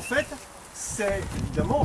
en fait, c'est évidemment